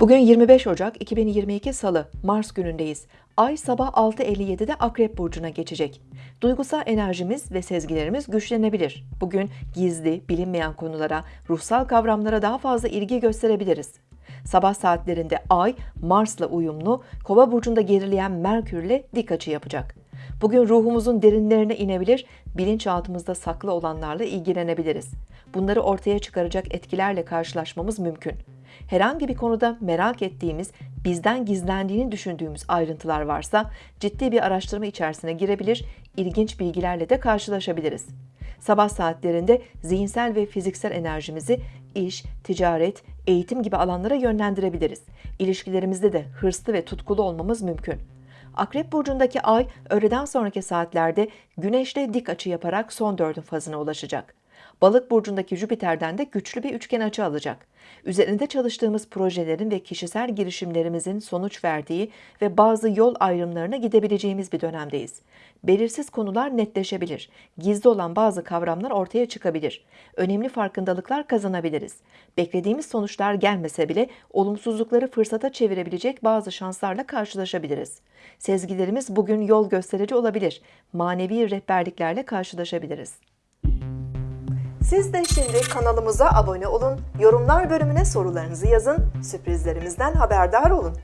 Bugün 25 Ocak 2022 Salı, Mars günündeyiz. Ay sabah 6.57'de Akrep Burcu'na geçecek. Duygusal enerjimiz ve sezgilerimiz güçlenebilir. Bugün gizli, bilinmeyen konulara, ruhsal kavramlara daha fazla ilgi gösterebiliriz. Sabah saatlerinde Ay, Mars'la uyumlu, Kova burcunda gerileyen Merkür'le dik açı yapacak. Bugün ruhumuzun derinlerine inebilir, bilinçaltımızda saklı olanlarla ilgilenebiliriz. Bunları ortaya çıkaracak etkilerle karşılaşmamız mümkün. Herhangi bir konuda merak ettiğimiz, bizden gizlendiğini düşündüğümüz ayrıntılar varsa ciddi bir araştırma içerisine girebilir, ilginç bilgilerle de karşılaşabiliriz. Sabah saatlerinde zihinsel ve fiziksel enerjimizi iş, ticaret, eğitim gibi alanlara yönlendirebiliriz. İlişkilerimizde de hırslı ve tutkulu olmamız mümkün. Akrep burcundaki ay öğleden sonraki saatlerde Güneş'le dik açı yaparak son dördün fazına ulaşacak. Balık burcundaki Jüpiter'den de güçlü bir üçgen açı alacak. Üzerinde çalıştığımız projelerin ve kişisel girişimlerimizin sonuç verdiği ve bazı yol ayrımlarına gidebileceğimiz bir dönemdeyiz. Belirsiz konular netleşebilir. Gizli olan bazı kavramlar ortaya çıkabilir. Önemli farkındalıklar kazanabiliriz. Beklediğimiz sonuçlar gelmese bile olumsuzlukları fırsata çevirebilecek bazı şanslarla karşılaşabiliriz. Sezgilerimiz bugün yol gösterici olabilir. Manevi rehberliklerle karşılaşabiliriz. Siz de şimdi kanalımıza abone olun, yorumlar bölümüne sorularınızı yazın, sürprizlerimizden haberdar olun.